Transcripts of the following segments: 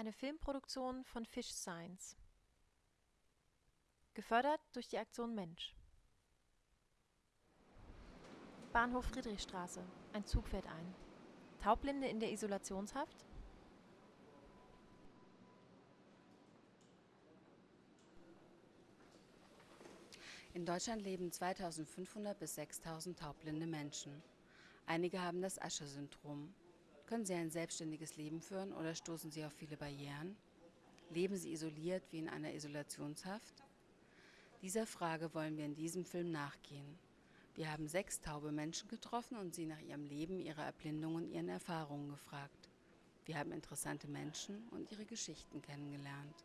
Eine Filmproduktion von Fish Science. Gefördert durch die Aktion Mensch. Bahnhof Friedrichstraße. Ein Zug fährt ein. Taubblinde in der Isolationshaft? In Deutschland leben 2500 bis 6000 taubblinde Menschen. Einige haben das Ascher-Syndrom. Können sie ein selbstständiges Leben führen oder stoßen sie auf viele Barrieren? Leben sie isoliert wie in einer Isolationshaft? Dieser Frage wollen wir in diesem Film nachgehen. Wir haben sechs taube Menschen getroffen und sie nach ihrem Leben, ihrer Erblindung und ihren Erfahrungen gefragt. Wir haben interessante Menschen und ihre Geschichten kennengelernt.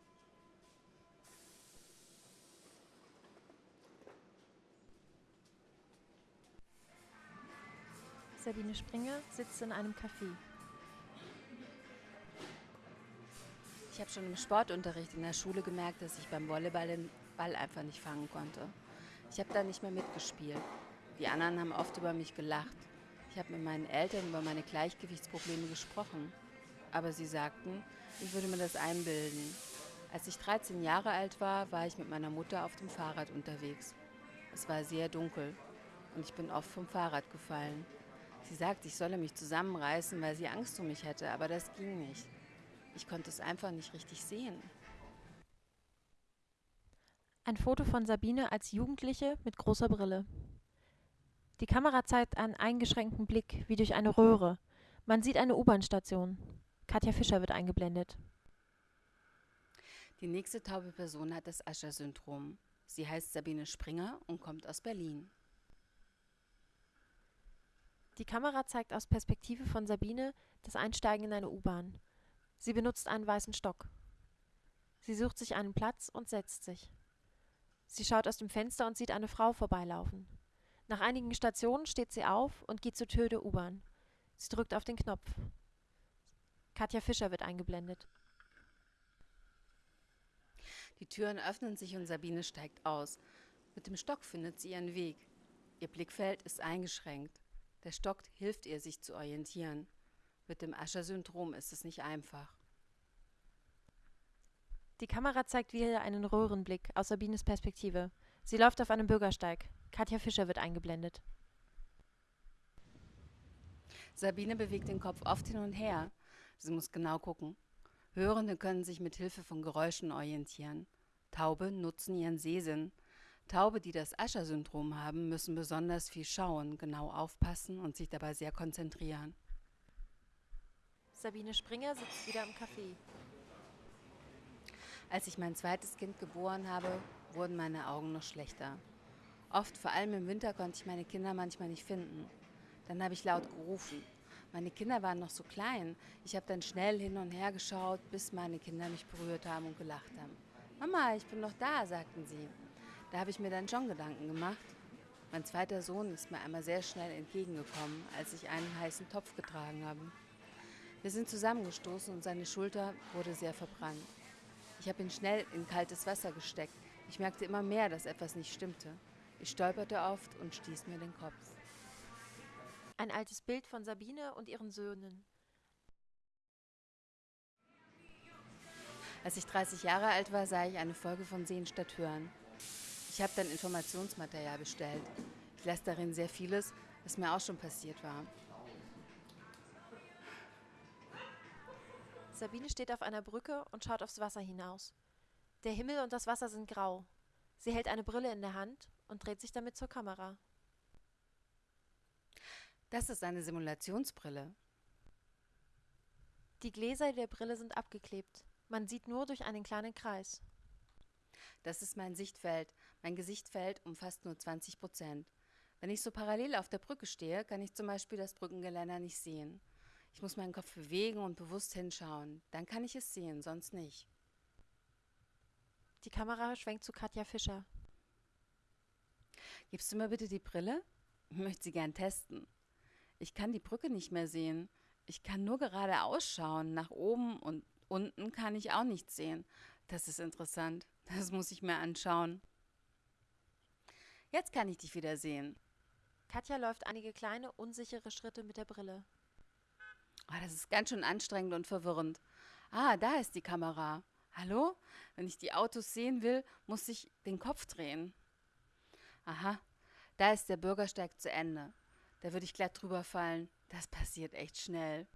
Sabine Springer sitzt in einem Café. Ich habe schon im Sportunterricht in der Schule gemerkt, dass ich beim Volleyball den Ball einfach nicht fangen konnte. Ich habe da nicht mehr mitgespielt. Die anderen haben oft über mich gelacht. Ich habe mit meinen Eltern über meine Gleichgewichtsprobleme gesprochen. Aber sie sagten, ich würde mir das einbilden. Als ich 13 Jahre alt war, war ich mit meiner Mutter auf dem Fahrrad unterwegs. Es war sehr dunkel und ich bin oft vom Fahrrad gefallen. Sie sagte, ich solle mich zusammenreißen, weil sie Angst um mich hätte, aber das ging nicht. Ich konnte es einfach nicht richtig sehen. Ein Foto von Sabine als Jugendliche mit großer Brille. Die Kamera zeigt einen eingeschränkten Blick, wie durch eine Röhre. Man sieht eine U-Bahn-Station. Katja Fischer wird eingeblendet. Die nächste taube Person hat das Ascher-Syndrom. Sie heißt Sabine Springer und kommt aus Berlin. Die Kamera zeigt aus Perspektive von Sabine das Einsteigen in eine U-Bahn. Sie benutzt einen weißen Stock. Sie sucht sich einen Platz und setzt sich. Sie schaut aus dem Fenster und sieht eine Frau vorbeilaufen. Nach einigen Stationen steht sie auf und geht zur Tür der U-Bahn. Sie drückt auf den Knopf. Katja Fischer wird eingeblendet. Die Türen öffnen sich und Sabine steigt aus. Mit dem Stock findet sie ihren Weg. Ihr Blickfeld ist eingeschränkt. Der Stock hilft ihr, sich zu orientieren. Mit dem Ascher-Syndrom ist es nicht einfach. Die Kamera zeigt wieder einen Röhrenblick aus Sabines Perspektive. Sie läuft auf einem Bürgersteig. Katja Fischer wird eingeblendet. Sabine bewegt den Kopf oft hin und her. Sie muss genau gucken. Hörende können sich mit Hilfe von Geräuschen orientieren. Taube nutzen ihren Sehsinn. Taube, die das Ascher-Syndrom haben, müssen besonders viel schauen, genau aufpassen und sich dabei sehr konzentrieren. Sabine Springer sitzt wieder im Café. Als ich mein zweites Kind geboren habe, wurden meine Augen noch schlechter. Oft, vor allem im Winter, konnte ich meine Kinder manchmal nicht finden. Dann habe ich laut gerufen. Meine Kinder waren noch so klein. Ich habe dann schnell hin und her geschaut, bis meine Kinder mich berührt haben und gelacht haben. Mama, ich bin noch da, sagten sie. Da habe ich mir dann schon Gedanken gemacht. Mein zweiter Sohn ist mir einmal sehr schnell entgegengekommen, als ich einen heißen Topf getragen habe. Wir sind zusammengestoßen und seine Schulter wurde sehr verbrannt. Ich habe ihn schnell in kaltes Wasser gesteckt. Ich merkte immer mehr, dass etwas nicht stimmte. Ich stolperte oft und stieß mir den Kopf. Ein altes Bild von Sabine und ihren Söhnen. Als ich 30 Jahre alt war, sah ich eine Folge von Sehen statt Hören. Ich habe dann Informationsmaterial bestellt. Ich lasse darin sehr vieles, was mir auch schon passiert war. Sabine steht auf einer Brücke und schaut aufs Wasser hinaus. Der Himmel und das Wasser sind grau. Sie hält eine Brille in der Hand und dreht sich damit zur Kamera. Das ist eine Simulationsbrille. Die Gläser der Brille sind abgeklebt. Man sieht nur durch einen kleinen Kreis. Das ist mein Sichtfeld. Mein Gesichtfeld umfasst nur 20 Prozent. Wenn ich so parallel auf der Brücke stehe, kann ich zum Beispiel das Brückengeländer nicht sehen. Ich muss meinen Kopf bewegen und bewusst hinschauen. Dann kann ich es sehen, sonst nicht. Die Kamera schwenkt zu Katja Fischer. Gibst du mir bitte die Brille? Ich möchte sie gern testen. Ich kann die Brücke nicht mehr sehen. Ich kann nur gerade ausschauen. Nach oben und unten kann ich auch nichts sehen. Das ist interessant. Das muss ich mir anschauen. Jetzt kann ich dich wieder sehen. Katja läuft einige kleine, unsichere Schritte mit der Brille. Oh, das ist ganz schön anstrengend und verwirrend. Ah, da ist die Kamera. Hallo? Wenn ich die Autos sehen will, muss ich den Kopf drehen. Aha, da ist der Bürgersteig zu Ende. Da würde ich glatt drüber fallen. Das passiert echt schnell.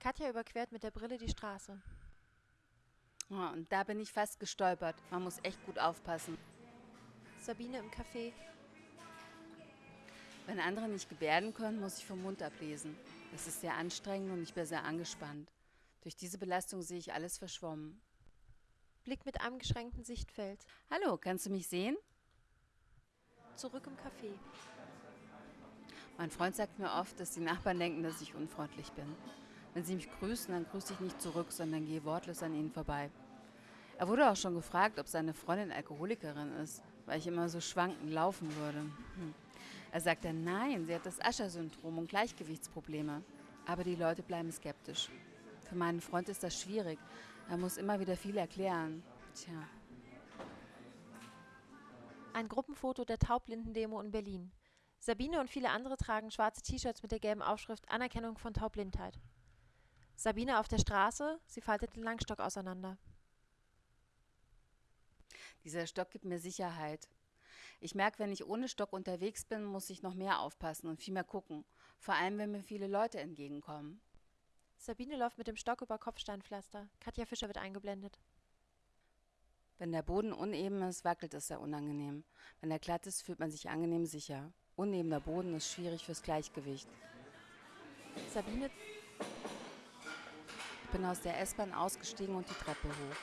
Katja überquert mit der Brille die Straße. Oh, und da bin ich fast gestolpert. Man muss echt gut aufpassen. Sabine im Café. Wenn andere nicht gebärden können, muss ich vom Mund ablesen. Das ist sehr anstrengend und ich bin sehr angespannt. Durch diese Belastung sehe ich alles verschwommen. Blick mit einem geschränkten Sichtfeld. Hallo, kannst du mich sehen? Zurück im Café. Mein Freund sagt mir oft, dass die Nachbarn denken, dass ich unfreundlich bin. Wenn sie mich grüßen, dann grüße ich nicht zurück, sondern gehe wortlos an ihnen vorbei. Er wurde auch schon gefragt, ob seine Freundin Alkoholikerin ist, weil ich immer so schwankend laufen würde. Hm. Er sagt dann, nein, sie hat das Ascher-Syndrom und Gleichgewichtsprobleme. Aber die Leute bleiben skeptisch. Für meinen Freund ist das schwierig. Er muss immer wieder viel erklären. Tja. Ein Gruppenfoto der Taublindendemo in Berlin. Sabine und viele andere tragen schwarze T-Shirts mit der gelben Aufschrift Anerkennung von Taubblindheit. Sabine auf der Straße, sie faltet den Langstock auseinander. Dieser Stock gibt mir Sicherheit. Ich merke, wenn ich ohne Stock unterwegs bin, muss ich noch mehr aufpassen und viel mehr gucken. Vor allem, wenn mir viele Leute entgegenkommen. Sabine läuft mit dem Stock über Kopfsteinpflaster. Katja Fischer wird eingeblendet. Wenn der Boden uneben ist, wackelt es sehr unangenehm. Wenn er glatt ist, fühlt man sich angenehm sicher. Unebener Boden ist schwierig fürs Gleichgewicht. Sabine. Ich bin aus der S-Bahn ausgestiegen und die Treppe hoch.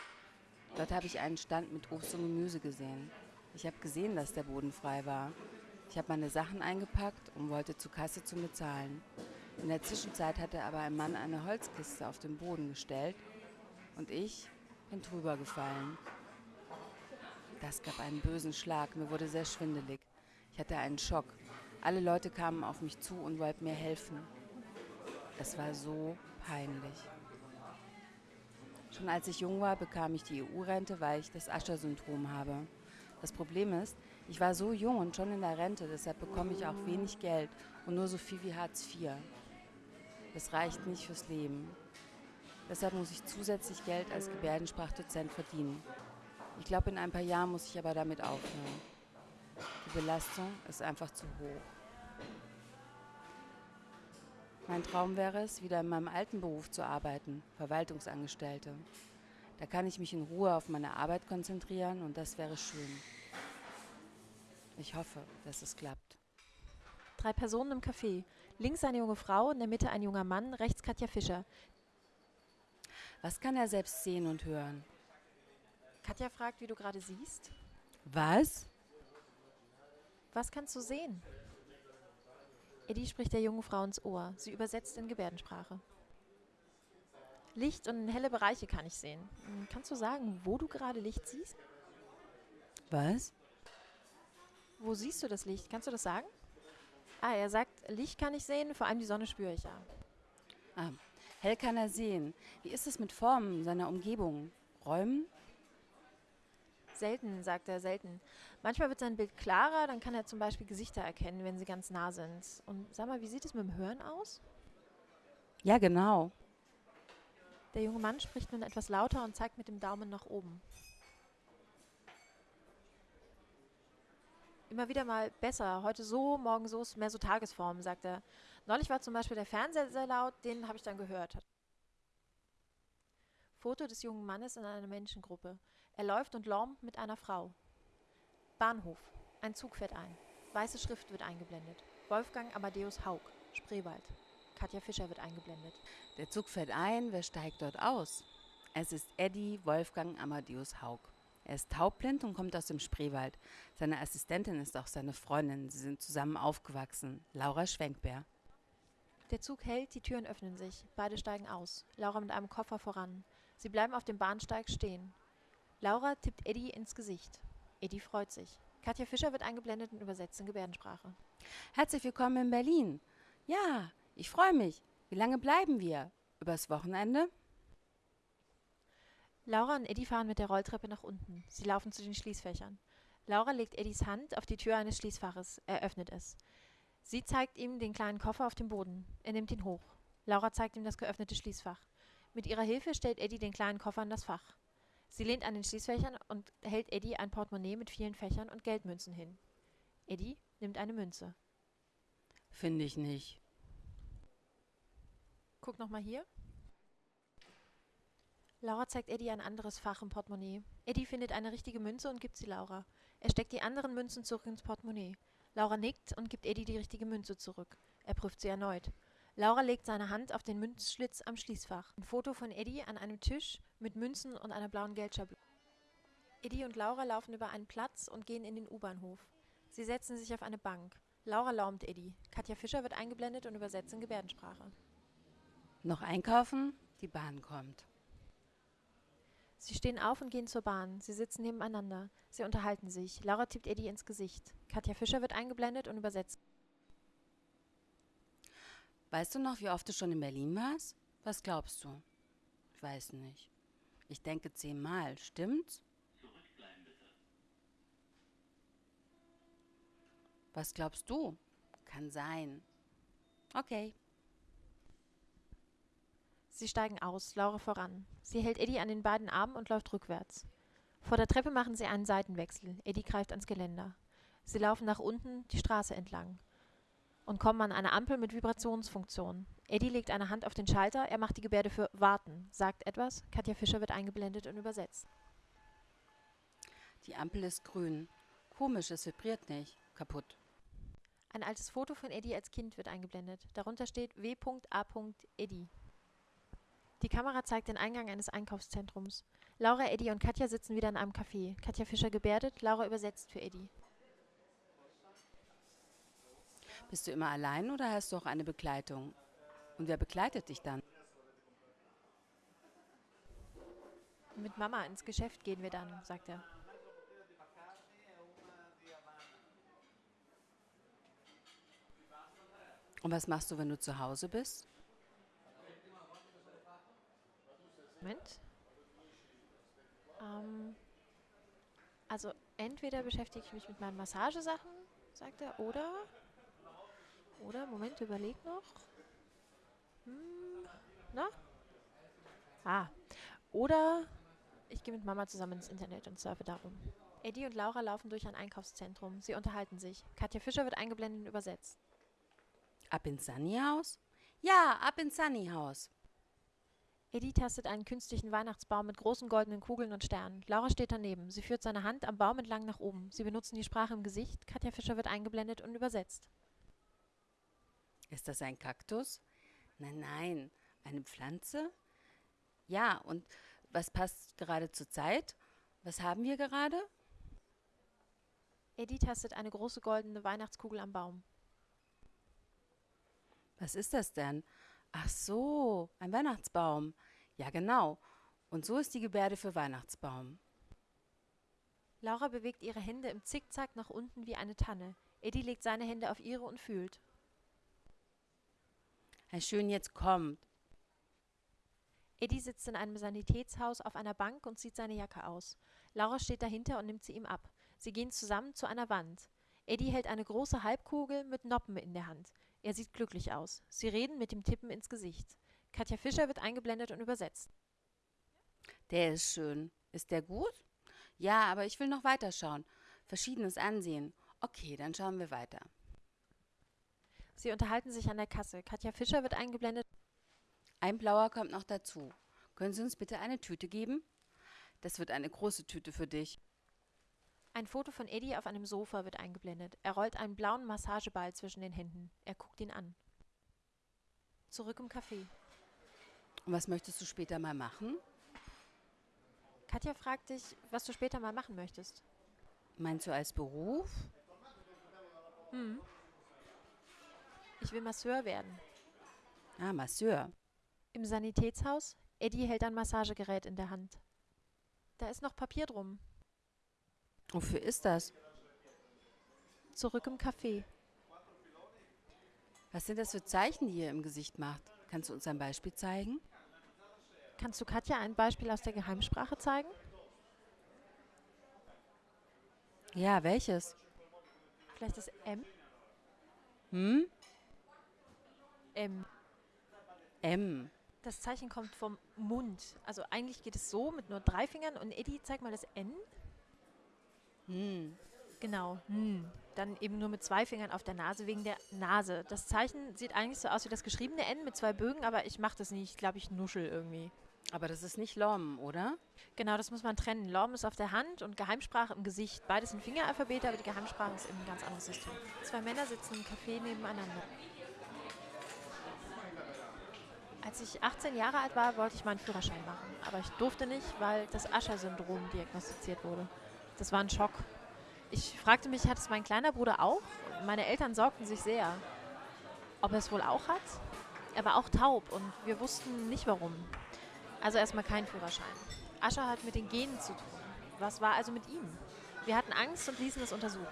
Dort habe ich einen Stand mit Obst und Gemüse gesehen. Ich habe gesehen, dass der Boden frei war. Ich habe meine Sachen eingepackt und wollte zur Kasse zu bezahlen. In der Zwischenzeit hatte aber ein Mann eine Holzkiste auf den Boden gestellt und ich bin drüber gefallen. Das gab einen bösen Schlag, mir wurde sehr schwindelig. Ich hatte einen Schock. Alle Leute kamen auf mich zu und wollten mir helfen. Es war so peinlich. Schon als ich jung war, bekam ich die EU-Rente, weil ich das Ascher-Syndrom habe. Das Problem ist, ich war so jung und schon in der Rente, deshalb bekomme ich auch wenig Geld und nur so viel wie Hartz IV. Das reicht nicht fürs Leben. Deshalb muss ich zusätzlich Geld als Gebärdensprachdozent verdienen. Ich glaube, in ein paar Jahren muss ich aber damit aufhören. Die Belastung ist einfach zu hoch. Mein Traum wäre es, wieder in meinem alten Beruf zu arbeiten, Verwaltungsangestellte. Da kann ich mich in Ruhe auf meine Arbeit konzentrieren und das wäre schön. Ich hoffe, dass es klappt. Drei Personen im Café. Links eine junge Frau, in der Mitte ein junger Mann, rechts Katja Fischer. Was kann er selbst sehen und hören? Katja fragt, wie du gerade siehst. Was? Was kannst du sehen? Eddie spricht der jungen Frau ins Ohr. Sie übersetzt in Gebärdensprache. Licht und helle Bereiche kann ich sehen. Hm, kannst du sagen, wo du gerade Licht siehst? Was? Wo siehst du das Licht? Kannst du das sagen? Ah, er sagt, Licht kann ich sehen, vor allem die Sonne spüre ich ja. Ah, hell kann er sehen. Wie ist es mit Formen seiner Umgebung? Räumen? Selten, sagt er, selten. Manchmal wird sein Bild klarer, dann kann er zum Beispiel Gesichter erkennen, wenn sie ganz nah sind. Und sag mal, wie sieht es mit dem Hören aus? Ja, genau. Der junge Mann spricht nun etwas lauter und zeigt mit dem Daumen nach oben. Immer wieder mal besser. Heute so, morgen so, mehr so Tagesform, sagt er. Neulich war zum Beispiel der Fernseher sehr laut, den habe ich dann gehört. Foto des jungen Mannes in einer Menschengruppe. Er läuft und lärmt mit einer Frau. Bahnhof. Ein Zug fährt ein. Weiße Schrift wird eingeblendet. Wolfgang Amadeus Haug, Spreewald. Katja Fischer wird eingeblendet. Der Zug fährt ein, wer steigt dort aus? Es ist Eddie Wolfgang Amadeus Haug. Er ist taubblind und kommt aus dem Spreewald. Seine Assistentin ist auch seine Freundin. Sie sind zusammen aufgewachsen. Laura Schwenkbär. Der Zug hält, die Türen öffnen sich. Beide steigen aus. Laura mit einem Koffer voran. Sie bleiben auf dem Bahnsteig stehen. Laura tippt Eddie ins Gesicht. Eddie freut sich. Katja Fischer wird eingeblendet und übersetzt in Gebärdensprache. Herzlich willkommen in Berlin. Ja, ich freue mich. Wie lange bleiben wir? Übers Wochenende? Laura und Eddie fahren mit der Rolltreppe nach unten. Sie laufen zu den Schließfächern. Laura legt Eddies Hand auf die Tür eines Schließfaches. Er öffnet es. Sie zeigt ihm den kleinen Koffer auf dem Boden. Er nimmt ihn hoch. Laura zeigt ihm das geöffnete Schließfach. Mit ihrer Hilfe stellt Eddie den kleinen Koffer in das Fach. Sie lehnt an den Schließfächern und hält Eddie ein Portemonnaie mit vielen Fächern und Geldmünzen hin. Eddie nimmt eine Münze. Finde ich nicht. Guck noch mal hier. Laura zeigt Eddie ein anderes Fach im Portemonnaie. Eddie findet eine richtige Münze und gibt sie Laura. Er steckt die anderen Münzen zurück ins Portemonnaie. Laura nickt und gibt Eddie die richtige Münze zurück. Er prüft sie erneut. Laura legt seine Hand auf den Münzschlitz am Schließfach. Ein Foto von Eddie an einem Tisch mit Münzen und einer blauen Geldschablone. Eddie und Laura laufen über einen Platz und gehen in den U-Bahnhof. Sie setzen sich auf eine Bank. Laura laumt Eddie. Katja Fischer wird eingeblendet und übersetzt in Gebärdensprache. Noch einkaufen? Die Bahn kommt. Sie stehen auf und gehen zur Bahn. Sie sitzen nebeneinander. Sie unterhalten sich. Laura tippt Eddie ins Gesicht. Katja Fischer wird eingeblendet und übersetzt. Weißt du noch, wie oft du schon in Berlin warst? Was glaubst du? Ich weiß nicht. Ich denke zehnmal, stimmt's? Was glaubst du? Kann sein. Okay. Sie steigen aus, Laura voran. Sie hält Eddie an den beiden Armen und läuft rückwärts. Vor der Treppe machen sie einen Seitenwechsel. Eddie greift ans Geländer. Sie laufen nach unten die Straße entlang und kommen an eine Ampel mit Vibrationsfunktion. Eddie legt eine Hand auf den Schalter, er macht die Gebärde für Warten, sagt etwas. Katja Fischer wird eingeblendet und übersetzt. Die Ampel ist grün. Komisch, es vibriert nicht. Kaputt. Ein altes Foto von Eddie als Kind wird eingeblendet. Darunter steht W.A. Eddie. Die Kamera zeigt den Eingang eines Einkaufszentrums. Laura, Eddie und Katja sitzen wieder in einem Café. Katja Fischer gebärdet, Laura übersetzt für Eddie. Bist du immer allein oder hast du auch eine Begleitung? Und wer begleitet dich dann? Mit Mama ins Geschäft gehen wir dann, sagt er. Und was machst du, wenn du zu Hause bist? Moment. Ähm, also entweder beschäftige ich mich mit meinen Massagesachen, sagt er, oder oder, Moment, überleg noch. Hm, na? Ah. Oder ich gehe mit Mama zusammen ins Internet und surfe darum. Eddie und Laura laufen durch ein Einkaufszentrum. Sie unterhalten sich. Katja Fischer wird eingeblendet und übersetzt. Ab ins Sunnyhaus? Ja, ab ins Sunnyhaus. Eddie tastet einen künstlichen Weihnachtsbaum mit großen goldenen Kugeln und Sternen. Laura steht daneben. Sie führt seine Hand am Baum entlang nach oben. Sie benutzen die Sprache im Gesicht. Katja Fischer wird eingeblendet und übersetzt. Ist das ein Kaktus? Nein, nein. Eine Pflanze? Ja, und was passt gerade zur Zeit? Was haben wir gerade? Eddie tastet eine große goldene Weihnachtskugel am Baum. Was ist das denn? Ach so, ein Weihnachtsbaum. Ja, genau. Und so ist die Gebärde für Weihnachtsbaum. Laura bewegt ihre Hände im Zickzack nach unten wie eine Tanne. Eddie legt seine Hände auf ihre und fühlt. Herr Schön jetzt kommt. Eddie sitzt in einem Sanitätshaus auf einer Bank und zieht seine Jacke aus. Laura steht dahinter und nimmt sie ihm ab. Sie gehen zusammen zu einer Wand. Eddie hält eine große Halbkugel mit Noppen in der Hand. Er sieht glücklich aus. Sie reden mit dem Tippen ins Gesicht. Katja Fischer wird eingeblendet und übersetzt. Der ist schön. Ist der gut? Ja, aber ich will noch weiterschauen. Verschiedenes ansehen. Okay, dann schauen wir weiter. Sie unterhalten sich an der Kasse. Katja Fischer wird eingeblendet. Ein blauer kommt noch dazu. Können Sie uns bitte eine Tüte geben? Das wird eine große Tüte für dich. Ein Foto von Eddie auf einem Sofa wird eingeblendet. Er rollt einen blauen Massageball zwischen den Händen. Er guckt ihn an. Zurück im Café. Und was möchtest du später mal machen? Katja fragt dich, was du später mal machen möchtest. Meinst du als Beruf? Hm. Ich will Masseur werden. Ah, Masseur. Im Sanitätshaus? Eddie hält ein Massagegerät in der Hand. Da ist noch Papier drum. Wofür ist das? Zurück im Café. Was sind das für Zeichen, die ihr im Gesicht macht? Kannst du uns ein Beispiel zeigen? Kannst du Katja ein Beispiel aus der Geheimsprache zeigen? Ja, welches? Vielleicht das M? Hm? M. M. Das Zeichen kommt vom Mund. Also eigentlich geht es so mit nur drei Fingern und Eddie, zeig mal das N. Hm. Genau. Hm. Dann eben nur mit zwei Fingern auf der Nase wegen der Nase. Das Zeichen sieht eigentlich so aus wie das geschriebene N mit zwei Bögen, aber ich mache das nicht. Ich glaube, ich nuschel irgendwie. Aber das ist nicht Lom, oder? Genau, das muss man trennen. Lom ist auf der Hand und Geheimsprache im Gesicht. Beides sind Fingeralphabete, aber die Geheimsprache ist eben ein ganz anderes System. Zwei Männer sitzen im Café nebeneinander. Als ich 18 Jahre alt war, wollte ich meinen Führerschein machen. Aber ich durfte nicht, weil das Ascher-Syndrom diagnostiziert wurde. Das war ein Schock. Ich fragte mich, hat es mein kleiner Bruder auch? Meine Eltern sorgten sich sehr. Ob er es wohl auch hat? Er war auch taub und wir wussten nicht warum. Also erstmal kein Führerschein. Ascher hat mit den Genen zu tun. Was war also mit ihm? Wir hatten Angst und ließen es untersuchen.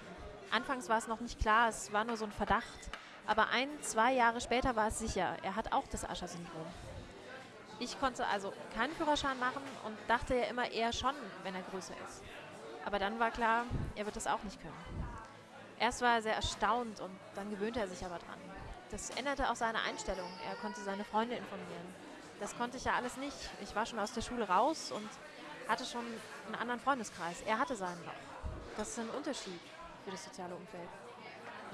Anfangs war es noch nicht klar, es war nur so ein Verdacht. Aber ein, zwei Jahre später war es sicher, er hat auch das Ascher-Syndrom. Ich konnte also keinen Führerschein machen und dachte ja immer eher schon, wenn er größer ist. Aber dann war klar, er wird das auch nicht können. Erst war er sehr erstaunt und dann gewöhnte er sich aber dran. Das änderte auch seine Einstellung. Er konnte seine Freunde informieren. Das konnte ich ja alles nicht. Ich war schon aus der Schule raus und hatte schon einen anderen Freundeskreis. Er hatte seinen noch. Das ist ein Unterschied für das soziale Umfeld.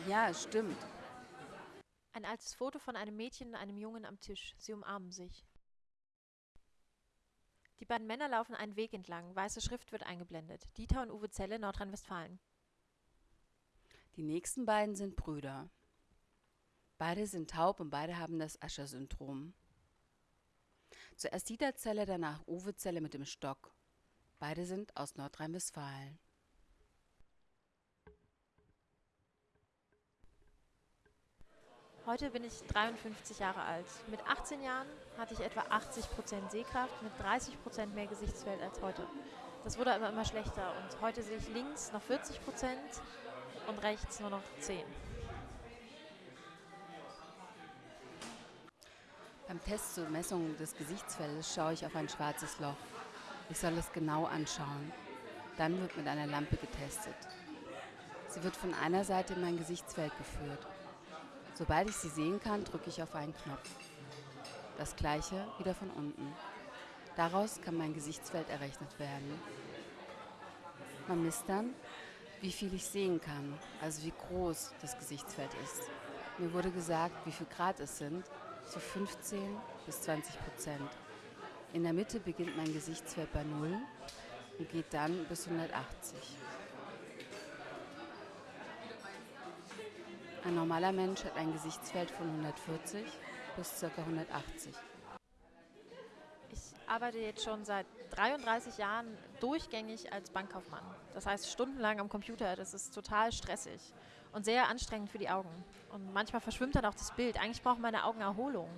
Ja, stimmt. Ein altes Foto von einem Mädchen und einem Jungen am Tisch. Sie umarmen sich. Die beiden Männer laufen einen Weg entlang. Weiße Schrift wird eingeblendet. Dieter und Uwe Zelle, Nordrhein-Westfalen. Die nächsten beiden sind Brüder. Beide sind taub und beide haben das Ascher-Syndrom. Zuerst Dieter Zelle, danach Uwe Zelle mit dem Stock. Beide sind aus Nordrhein-Westfalen. Heute bin ich 53 Jahre alt. Mit 18 Jahren hatte ich etwa 80% Sehkraft, mit 30% mehr Gesichtsfeld als heute. Das wurde aber immer schlechter und heute sehe ich links noch 40% und rechts nur noch 10. Beim Test zur Messung des Gesichtsfeldes schaue ich auf ein schwarzes Loch. Ich soll es genau anschauen. Dann wird mit einer Lampe getestet. Sie wird von einer Seite in mein Gesichtsfeld geführt. Sobald ich sie sehen kann, drücke ich auf einen Knopf. Das gleiche wieder von unten. Daraus kann mein Gesichtsfeld errechnet werden. Man misst dann, wie viel ich sehen kann, also wie groß das Gesichtsfeld ist. Mir wurde gesagt, wie viel Grad es sind, so 15 bis 20 Prozent. In der Mitte beginnt mein Gesichtsfeld bei 0 und geht dann bis 180. Ein normaler Mensch hat ein Gesichtsfeld von 140 bis ca. 180. Ich arbeite jetzt schon seit 33 Jahren durchgängig als Bankkaufmann. Das heißt stundenlang am Computer. Das ist total stressig und sehr anstrengend für die Augen. Und manchmal verschwimmt dann auch das Bild. Eigentlich brauchen meine Augen Erholung.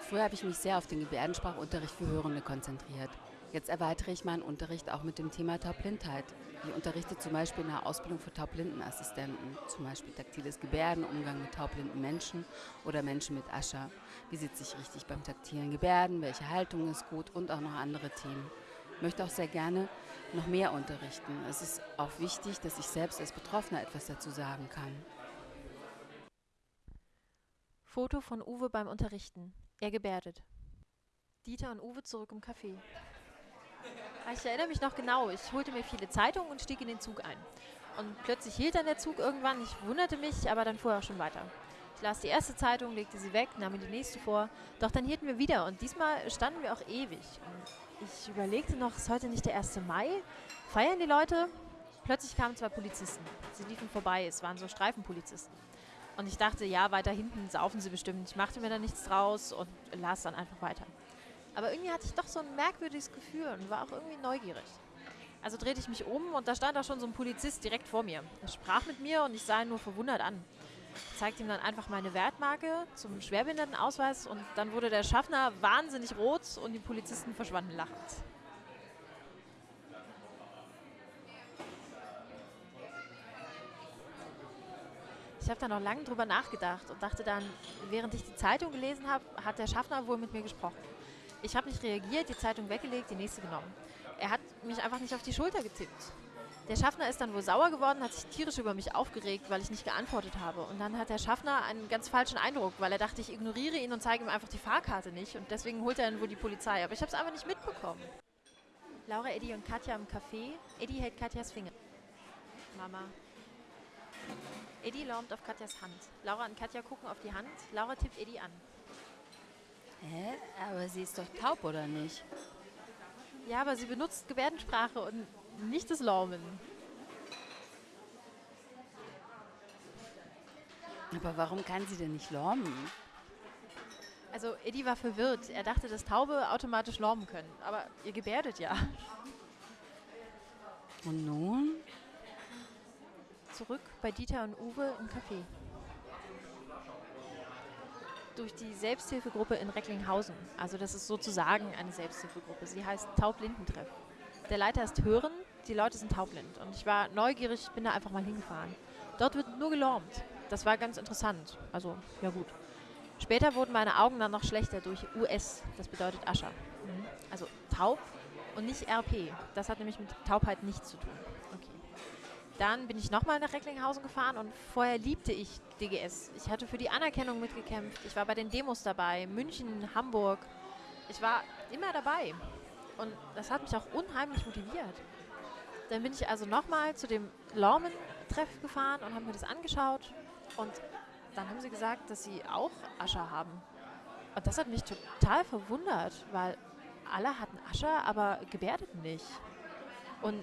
Früher habe ich mich sehr auf den Gebärdensprachunterricht für Hörende konzentriert. Jetzt erweitere ich meinen Unterricht auch mit dem Thema Taubblindheit. Ich unterrichte zum Beispiel in der Ausbildung für Taubblindenassistenten, zum Beispiel taktiles Gebärden, Umgang mit taubblinden Menschen oder Menschen mit Ascher. Wie sitze ich richtig beim taktilen Gebärden, welche Haltung ist gut und auch noch andere Themen. Ich möchte auch sehr gerne noch mehr unterrichten. Es ist auch wichtig, dass ich selbst als Betroffener etwas dazu sagen kann. Foto von Uwe beim Unterrichten. Er gebärdet. Dieter und Uwe zurück im Café. Ah, ich erinnere mich noch genau. Ich holte mir viele Zeitungen und stieg in den Zug ein. Und plötzlich hielt dann der Zug irgendwann. Ich wunderte mich, aber dann fuhr er auch schon weiter. Ich las die erste Zeitung, legte sie weg, nahm mir die nächste vor. Doch dann hielten wir wieder und diesmal standen wir auch ewig. Und ich überlegte noch, ist heute nicht der 1. Mai? Feiern die Leute? Plötzlich kamen zwei Polizisten. Sie liefen vorbei, es waren so Streifenpolizisten. Und ich dachte, ja, weiter hinten saufen sie bestimmt. Ich machte mir da nichts draus und las dann einfach weiter. Aber irgendwie hatte ich doch so ein merkwürdiges Gefühl und war auch irgendwie neugierig. Also drehte ich mich um und da stand auch schon so ein Polizist direkt vor mir. Er sprach mit mir und ich sah ihn nur verwundert an. Ich zeigte ihm dann einfach meine Wertmarke zum Schwerbehindertenausweis und dann wurde der Schaffner wahnsinnig rot und die Polizisten verschwanden lachend. Ich habe da noch lange drüber nachgedacht und dachte dann, während ich die Zeitung gelesen habe, hat der Schaffner wohl mit mir gesprochen. Ich habe nicht reagiert, die Zeitung weggelegt, die nächste genommen. Er hat mich einfach nicht auf die Schulter getippt. Der Schaffner ist dann wohl sauer geworden, hat sich tierisch über mich aufgeregt, weil ich nicht geantwortet habe. Und dann hat der Schaffner einen ganz falschen Eindruck, weil er dachte, ich ignoriere ihn und zeige ihm einfach die Fahrkarte nicht. Und deswegen holt er dann wohl die Polizei. Aber ich habe es einfach nicht mitbekommen. Laura, Eddie und Katja im Café. Eddie hält Katjas Finger. Mama. Eddie lärmt auf Katjas Hand. Laura und Katja gucken auf die Hand. Laura tippt Eddie an. Hä? Aber sie ist doch taub, oder nicht? Ja, aber sie benutzt Gebärdensprache und nicht das Lormen. Aber warum kann sie denn nicht lormen? Also Eddie war verwirrt. Er dachte, dass Taube automatisch lormen können. Aber ihr gebärdet ja. Und nun? Zurück bei Dieter und Uwe im Café. Durch die Selbsthilfegruppe in Recklinghausen. Also das ist sozusagen eine Selbsthilfegruppe. Sie heißt Taublindentreff. Der Leiter ist Hören, die Leute sind taubblind. Und ich war neugierig, bin da einfach mal hingefahren. Dort wird nur gelormt. Das war ganz interessant. Also, ja gut. Später wurden meine Augen dann noch schlechter durch US, das bedeutet Ascher. Mhm. Also taub und nicht RP. Das hat nämlich mit Taubheit nichts zu tun. Dann bin ich nochmal nach Recklinghausen gefahren und vorher liebte ich DGS. Ich hatte für die Anerkennung mitgekämpft. Ich war bei den Demos dabei, München, Hamburg. Ich war immer dabei. Und das hat mich auch unheimlich motiviert. Dann bin ich also nochmal zu dem Lormen-Treff gefahren und habe mir das angeschaut. Und dann haben sie gesagt, dass sie auch Ascher haben. Und das hat mich total verwundert, weil alle hatten Ascher, aber gebärdeten nicht. Und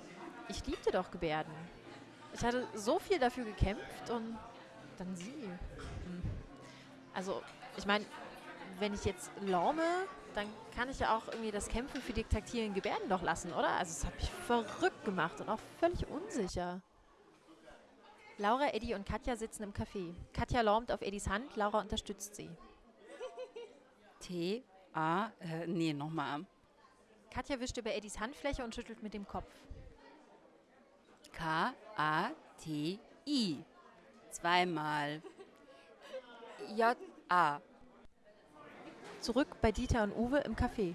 ich liebte doch Gebärden. Ich hatte so viel dafür gekämpft und dann sie. Hm. Also, ich meine, wenn ich jetzt lorme, dann kann ich ja auch irgendwie das Kämpfen für die taktilen Gebärden doch lassen, oder? Also, es hat mich verrückt gemacht und auch völlig unsicher. Laura, Eddie und Katja sitzen im Café. Katja lormt auf Eddies Hand, Laura unterstützt sie. T, A, äh, nee, nochmal. Katja wischt über Eddies Handfläche und schüttelt mit dem Kopf. K, A, T, I. Zweimal. J, A. Zurück bei Dieter und Uwe im Café.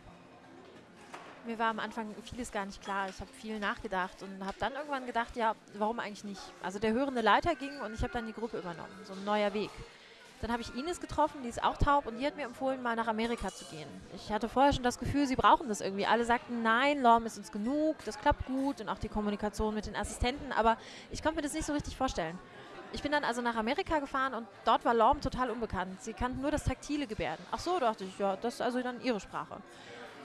Mir war am Anfang vieles gar nicht klar. Ich habe viel nachgedacht und habe dann irgendwann gedacht, ja, warum eigentlich nicht? Also der hörende Leiter ging und ich habe dann die Gruppe übernommen. So ein neuer Weg. Dann habe ich Ines getroffen, die ist auch taub und die hat mir empfohlen, mal nach Amerika zu gehen. Ich hatte vorher schon das Gefühl, sie brauchen das irgendwie. Alle sagten, nein, Lorm ist uns genug, das klappt gut und auch die Kommunikation mit den Assistenten, aber ich konnte mir das nicht so richtig vorstellen. Ich bin dann also nach Amerika gefahren und dort war Lorm total unbekannt. Sie kannten nur das taktile Gebärden. Ach so, dachte ich, ja, das ist also dann ihre Sprache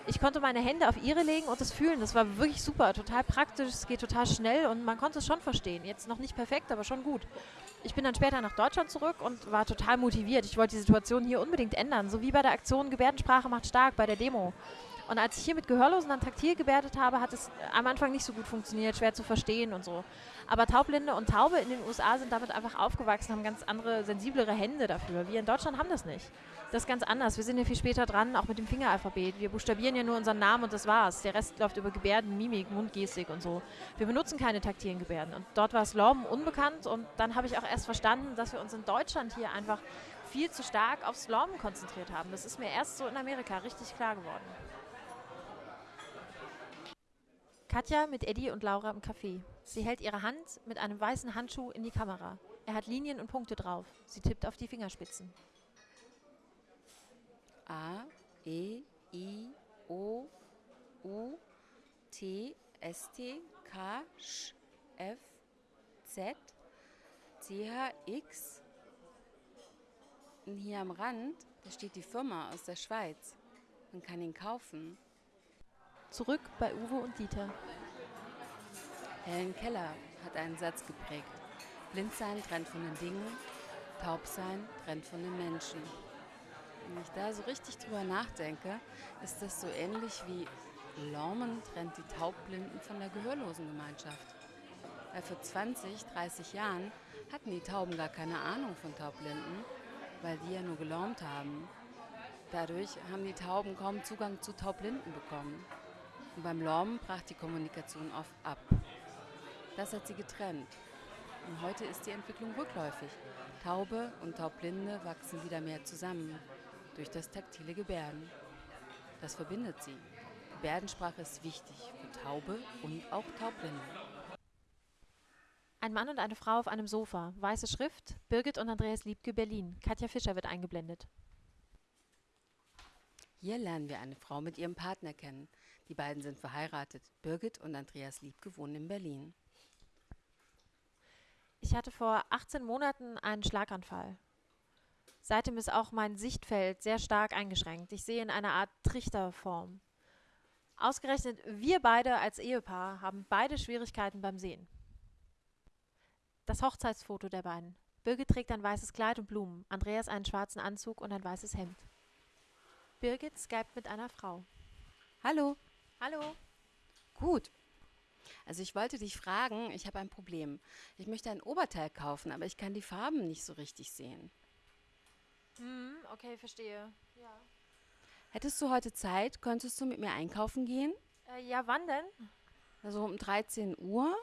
ich konnte meine Hände auf ihre legen und das fühlen. Das war wirklich super, total praktisch, es geht total schnell und man konnte es schon verstehen. Jetzt noch nicht perfekt, aber schon gut. Ich bin dann später nach Deutschland zurück und war total motiviert. Ich wollte die Situation hier unbedingt ändern, so wie bei der Aktion Gebärdensprache macht stark bei der Demo. Und als ich hier mit Gehörlosen dann taktil gebärdet habe, hat es am Anfang nicht so gut funktioniert, schwer zu verstehen und so. Aber Taubblinde und Taube in den USA sind damit einfach aufgewachsen, haben ganz andere, sensiblere Hände dafür. Wir in Deutschland haben das nicht. Das ist ganz anders. Wir sind ja viel später dran, auch mit dem Fingeralphabet. Wir buchstabieren ja nur unseren Namen und das war's. Der Rest läuft über Gebärden, Mimik, Mundgestik und so. Wir benutzen keine taktilen Gebärden. Und dort war es Lorben unbekannt und dann habe ich auch erst verstanden, dass wir uns in Deutschland hier einfach viel zu stark aufs Lorben konzentriert haben. Das ist mir erst so in Amerika richtig klar geworden. Katja mit Eddie und Laura im Café. Sie hält ihre Hand mit einem weißen Handschuh in die Kamera. Er hat Linien und Punkte drauf. Sie tippt auf die Fingerspitzen. A, E, I, O, U, T, S, T, K, Sch, F, Z, C, H, X. Und hier am Rand, da steht die Firma aus der Schweiz. Man kann ihn kaufen. Zurück bei Uwe und Dieter. Helen Keller hat einen Satz geprägt. Blind sein trennt von den Dingen, taub sein trennt von den Menschen. Wenn ich da so richtig drüber nachdenke, ist das so ähnlich wie Lormen trennt die Taubblinden von der Gehörlosengemeinschaft. Weil vor 20, 30 Jahren hatten die Tauben gar keine Ahnung von Taubblinden, weil die ja nur gelormt haben. Dadurch haben die Tauben kaum Zugang zu Taubblinden bekommen. Und beim Lormen brach die Kommunikation oft ab. Das hat sie getrennt. Und heute ist die Entwicklung rückläufig. Taube und Taubblinde wachsen wieder mehr zusammen durch das taktile Gebärden. Das verbindet sie. Gebärdensprache ist wichtig für Taube und auch Taubblinde. Ein Mann und eine Frau auf einem Sofa. Weiße Schrift. Birgit und Andreas Liebke, Berlin. Katja Fischer wird eingeblendet. Hier lernen wir eine Frau mit ihrem Partner kennen. Die beiden sind verheiratet. Birgit und Andreas Liebke wohnen in Berlin. Ich hatte vor 18 Monaten einen Schlaganfall. Seitdem ist auch mein Sichtfeld sehr stark eingeschränkt. Ich sehe in einer Art Trichterform. Ausgerechnet wir beide als Ehepaar haben beide Schwierigkeiten beim Sehen. Das Hochzeitsfoto der beiden. Birgit trägt ein weißes Kleid und Blumen, Andreas einen schwarzen Anzug und ein weißes Hemd. Birgit skypt mit einer Frau. Hallo. Hallo. Gut. Also ich wollte dich fragen, ich habe ein Problem. Ich möchte ein Oberteil kaufen, aber ich kann die Farben nicht so richtig sehen. Hm, okay, verstehe. Ja. Hättest du heute Zeit? Könntest du mit mir einkaufen gehen? Äh, ja, wann denn? Also um 13 Uhr?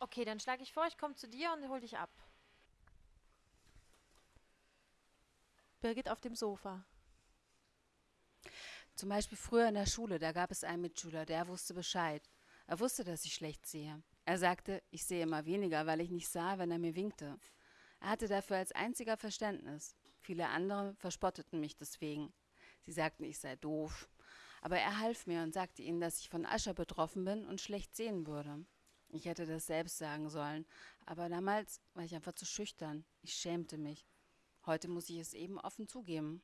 Okay, dann schlage ich vor, ich komme zu dir und hol dich ab. Birgit auf dem Sofa. Zum Beispiel früher in der Schule, da gab es einen Mitschüler, der wusste Bescheid. Er wusste, dass ich schlecht sehe. Er sagte, ich sehe immer weniger, weil ich nicht sah, wenn er mir winkte. Er hatte dafür als einziger Verständnis. Viele andere verspotteten mich deswegen. Sie sagten, ich sei doof. Aber er half mir und sagte ihnen, dass ich von Ascher betroffen bin und schlecht sehen würde. Ich hätte das selbst sagen sollen, aber damals war ich einfach zu schüchtern. Ich schämte mich. Heute muss ich es eben offen zugeben.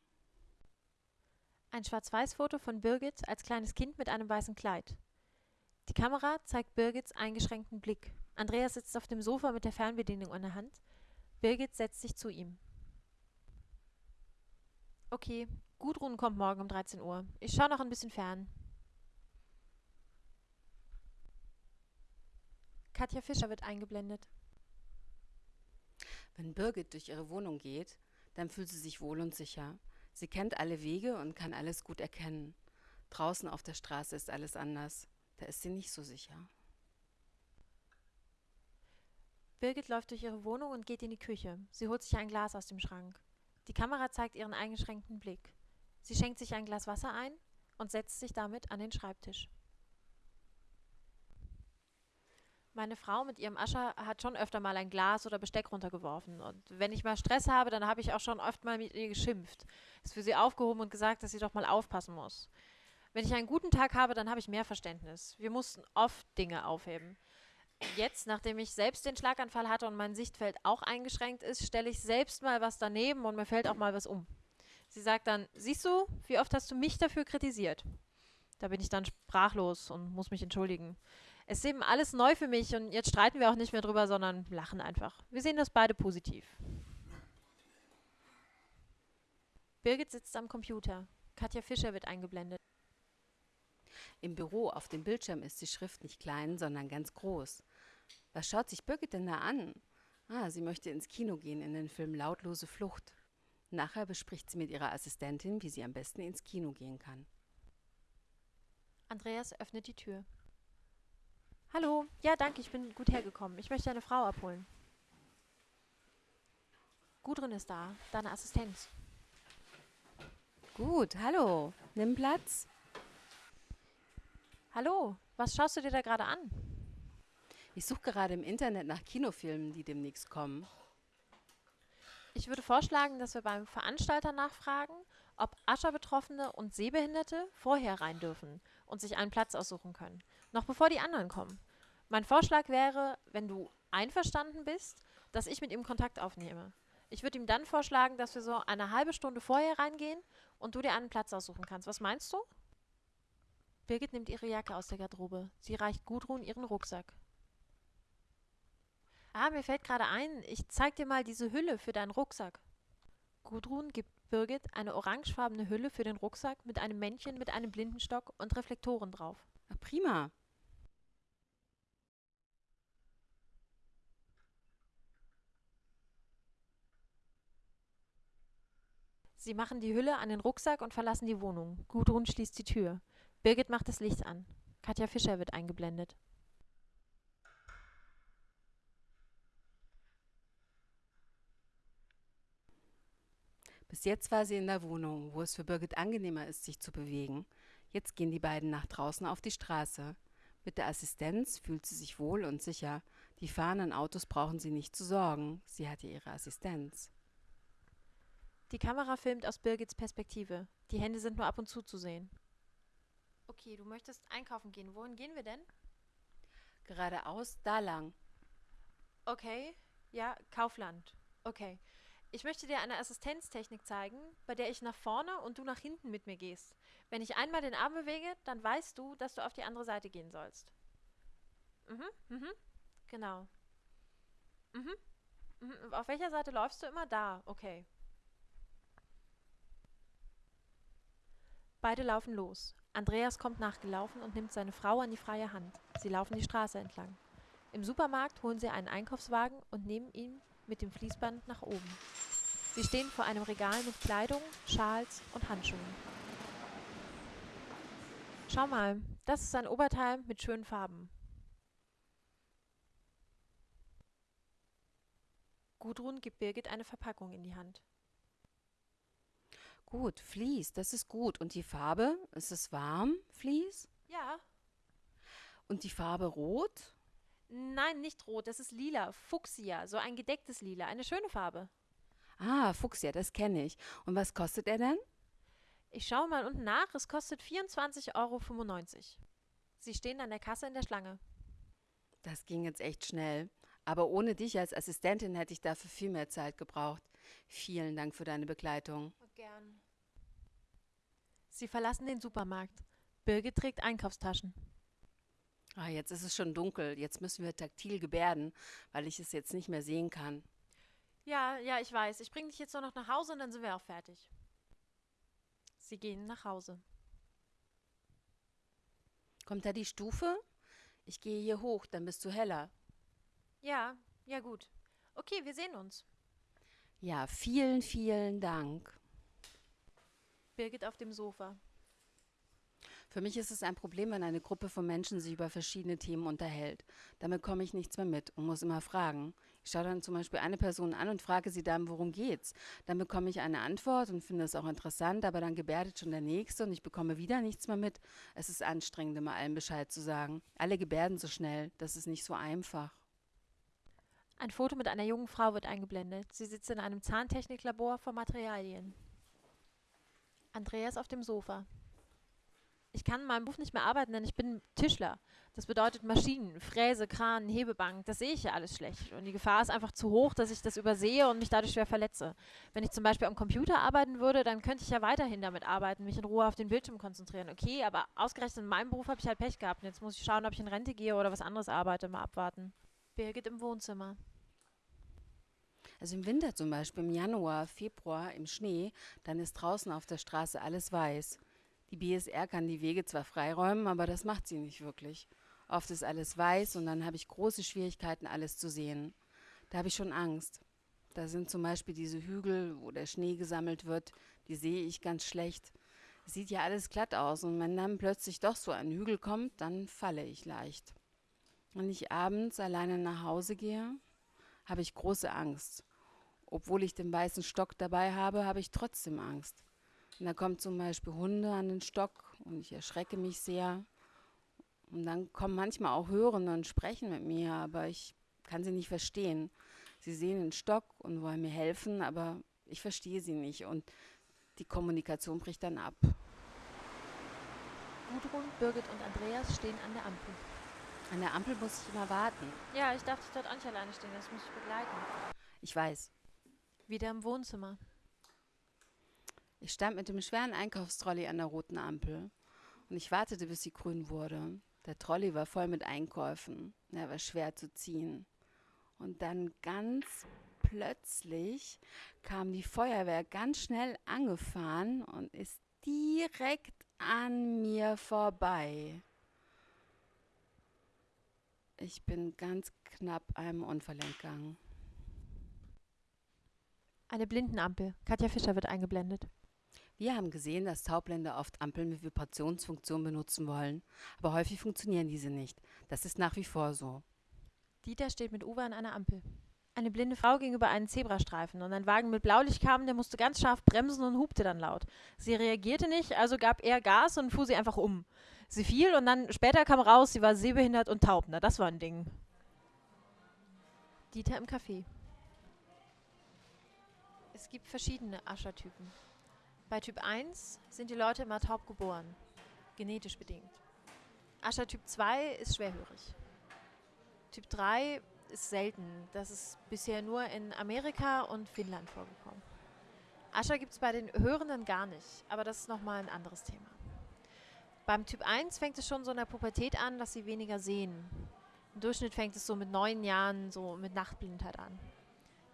Ein Schwarz-Weiß-Foto von Birgit als kleines Kind mit einem weißen Kleid. Die Kamera zeigt Birgits eingeschränkten Blick. Andreas sitzt auf dem Sofa mit der Fernbedienung in der Hand. Birgit setzt sich zu ihm. Okay, Gudrun kommt morgen um 13 Uhr. Ich schaue noch ein bisschen fern. Katja Fischer wird eingeblendet. Wenn Birgit durch ihre Wohnung geht, dann fühlt sie sich wohl und sicher. Sie kennt alle Wege und kann alles gut erkennen. Draußen auf der Straße ist alles anders. Da ist sie nicht so sicher. Birgit läuft durch ihre Wohnung und geht in die Küche. Sie holt sich ein Glas aus dem Schrank. Die Kamera zeigt ihren eingeschränkten Blick. Sie schenkt sich ein Glas Wasser ein und setzt sich damit an den Schreibtisch. Meine Frau mit ihrem Ascher hat schon öfter mal ein Glas oder Besteck runtergeworfen. Und wenn ich mal Stress habe, dann habe ich auch schon oft mal mit ihr geschimpft. Ist für sie aufgehoben und gesagt, dass sie doch mal aufpassen muss. Wenn ich einen guten Tag habe, dann habe ich mehr Verständnis. Wir mussten oft Dinge aufheben. Jetzt, nachdem ich selbst den Schlaganfall hatte und mein Sichtfeld auch eingeschränkt ist, stelle ich selbst mal was daneben und mir fällt auch mal was um. Sie sagt dann, siehst du, wie oft hast du mich dafür kritisiert? Da bin ich dann sprachlos und muss mich entschuldigen. Es ist eben alles neu für mich und jetzt streiten wir auch nicht mehr drüber, sondern lachen einfach. Wir sehen das beide positiv. Birgit sitzt am Computer. Katja Fischer wird eingeblendet. Im Büro auf dem Bildschirm ist die Schrift nicht klein, sondern ganz groß. Was schaut sich Birgit denn da an? Ah, sie möchte ins Kino gehen in den Film Lautlose Flucht. Nachher bespricht sie mit ihrer Assistentin, wie sie am besten ins Kino gehen kann. Andreas öffnet die Tür. Hallo, ja, danke, ich bin gut hergekommen. Ich möchte eine Frau abholen. Gudrun ist da, deine Assistenz. Gut, hallo. Nimm Platz. Hallo, was schaust du dir da gerade an? Ich suche gerade im Internet nach Kinofilmen, die demnächst kommen. Ich würde vorschlagen, dass wir beim Veranstalter nachfragen, ob Ascher-Betroffene und Sehbehinderte vorher rein dürfen und sich einen Platz aussuchen können, noch bevor die anderen kommen. Mein Vorschlag wäre, wenn du einverstanden bist, dass ich mit ihm Kontakt aufnehme. Ich würde ihm dann vorschlagen, dass wir so eine halbe Stunde vorher reingehen und du dir einen Platz aussuchen kannst. Was meinst du? Birgit nimmt ihre Jacke aus der Garderobe. Sie reicht Gudrun ihren Rucksack. Ah, mir fällt gerade ein, ich zeig dir mal diese Hülle für deinen Rucksack. Gudrun gibt Birgit eine orangefarbene Hülle für den Rucksack mit einem Männchen mit einem Blindenstock und Reflektoren drauf. Ach, prima. Sie machen die Hülle an den Rucksack und verlassen die Wohnung. Gudrun schließt die Tür. Birgit macht das Licht an. Katja Fischer wird eingeblendet. Bis jetzt war sie in der Wohnung, wo es für Birgit angenehmer ist, sich zu bewegen. Jetzt gehen die beiden nach draußen auf die Straße. Mit der Assistenz fühlt sie sich wohl und sicher. Die fahrenden Autos brauchen sie nicht zu sorgen. Sie hat ihre Assistenz. Die Kamera filmt aus Birgits Perspektive. Die Hände sind nur ab und zu zu sehen. Okay, du möchtest einkaufen gehen. Wohin gehen wir denn? Geradeaus, da lang. Okay, ja, Kaufland. Okay. Ich möchte dir eine Assistenztechnik zeigen, bei der ich nach vorne und du nach hinten mit mir gehst. Wenn ich einmal den Arm bewege, dann weißt du, dass du auf die andere Seite gehen sollst. Mhm, mhm, genau. Mhm, mhm. Auf welcher Seite läufst du immer? Da, okay. Beide laufen los. Andreas kommt nachgelaufen und nimmt seine Frau an die freie Hand. Sie laufen die Straße entlang. Im Supermarkt holen sie einen Einkaufswagen und nehmen ihn mit dem Fließband nach oben. Sie stehen vor einem Regal mit Kleidung, Schals und Handschuhen. Schau mal, das ist ein Oberteil mit schönen Farben. Gudrun gibt Birgit eine Verpackung in die Hand. Gut, Vlies, das ist gut. Und die Farbe? Ist es warm, Vlies? Ja. Und die Farbe rot? Nein, nicht rot, das ist lila, Fuchsia, so ein gedecktes Lila, eine schöne Farbe. Ah, Fuchsia, das kenne ich. Und was kostet er denn? Ich schaue mal unten nach, es kostet 24,95 Euro. Sie stehen an der Kasse in der Schlange. Das ging jetzt echt schnell. Aber ohne dich als Assistentin hätte ich dafür viel mehr Zeit gebraucht. Vielen Dank für deine Begleitung. Gern. Sie verlassen den Supermarkt. Birgit trägt Einkaufstaschen. Ah, jetzt ist es schon dunkel. Jetzt müssen wir taktil gebärden, weil ich es jetzt nicht mehr sehen kann. Ja, ja, ich weiß. Ich bringe dich jetzt nur noch nach Hause und dann sind wir auch fertig. Sie gehen nach Hause. Kommt da die Stufe? Ich gehe hier hoch, dann bist du heller. Ja, ja gut. Okay, wir sehen uns. Ja, vielen, vielen Dank. Birgit auf dem Sofa. Für mich ist es ein Problem, wenn eine Gruppe von Menschen sich über verschiedene Themen unterhält. Damit komme ich nichts mehr mit und muss immer fragen. Ich schaue dann zum Beispiel eine Person an und frage sie dann, worum geht's? Dann bekomme ich eine Antwort und finde es auch interessant, aber dann gebärdet schon der Nächste und ich bekomme wieder nichts mehr mit. Es ist anstrengend, immer allen Bescheid zu sagen. Alle gebärden so schnell, das ist nicht so einfach. Ein Foto mit einer jungen Frau wird eingeblendet. Sie sitzt in einem Zahntechniklabor vor Materialien. Andreas auf dem Sofa. Ich kann in meinem Beruf nicht mehr arbeiten, denn ich bin Tischler. Das bedeutet Maschinen, Fräse, Kran, Hebebank. Das sehe ich ja alles schlecht. Und die Gefahr ist einfach zu hoch, dass ich das übersehe und mich dadurch schwer verletze. Wenn ich zum Beispiel am Computer arbeiten würde, dann könnte ich ja weiterhin damit arbeiten, mich in Ruhe auf den Bildschirm konzentrieren. Okay, aber ausgerechnet in meinem Beruf habe ich halt Pech gehabt. Und jetzt muss ich schauen, ob ich in Rente gehe oder was anderes arbeite. Mal abwarten. Birgit im Wohnzimmer. Also im Winter zum Beispiel, im Januar, Februar, im Schnee, dann ist draußen auf der Straße alles weiß. Die BSR kann die Wege zwar freiräumen, aber das macht sie nicht wirklich. Oft ist alles weiß und dann habe ich große Schwierigkeiten, alles zu sehen. Da habe ich schon Angst. Da sind zum Beispiel diese Hügel, wo der Schnee gesammelt wird, die sehe ich ganz schlecht. Sieht ja alles glatt aus und wenn dann plötzlich doch so ein Hügel kommt, dann falle ich leicht. Wenn ich abends alleine nach Hause gehe, habe ich große Angst. Obwohl ich den weißen Stock dabei habe, habe ich trotzdem Angst. Und da kommen zum Beispiel Hunde an den Stock und ich erschrecke mich sehr. Und dann kommen manchmal auch Hörende und sprechen mit mir, aber ich kann sie nicht verstehen. Sie sehen den Stock und wollen mir helfen, aber ich verstehe sie nicht und die Kommunikation bricht dann ab. Gudrun, Birgit und Andreas stehen an der Ampel. An der Ampel muss ich immer warten. Ja, ich darf dich dort auch nicht alleine stehen, das muss ich begleiten. Ich weiß. Wieder im Wohnzimmer. Ich stand mit dem schweren Einkaufstrolley an der roten Ampel und ich wartete, bis sie grün wurde. Der Trolley war voll mit Einkäufen. Er war schwer zu ziehen. Und dann ganz plötzlich kam die Feuerwehr ganz schnell angefahren und ist direkt an mir vorbei. Ich bin ganz knapp einem Unfall entgangen. Eine Blindenampel. Katja Fischer wird eingeblendet. Wir haben gesehen, dass Taubblende oft Ampeln mit Vibrationsfunktion benutzen wollen, aber häufig funktionieren diese nicht. Das ist nach wie vor so. Dieter steht mit Uwe an einer Ampel. Eine blinde Frau ging über einen Zebrastreifen und ein Wagen mit Blaulicht kam, der musste ganz scharf bremsen und hupte dann laut. Sie reagierte nicht, also gab er Gas und fuhr sie einfach um. Sie fiel und dann später kam raus, sie war sehbehindert und taub. Na, das war ein Ding. Dieter im Café. Es gibt verschiedene Aschertypen. Bei Typ 1 sind die Leute immer taub geboren, genetisch bedingt. Aschertyp 2 ist schwerhörig. Typ 3 ist selten. Das ist bisher nur in Amerika und Finnland vorgekommen. Ascher gibt es bei den Hörenden gar nicht, aber das ist nochmal ein anderes Thema. Beim Typ 1 fängt es schon so in der Pubertät an, dass sie weniger sehen. Im Durchschnitt fängt es so mit neun Jahren, so mit Nachtblindheit an.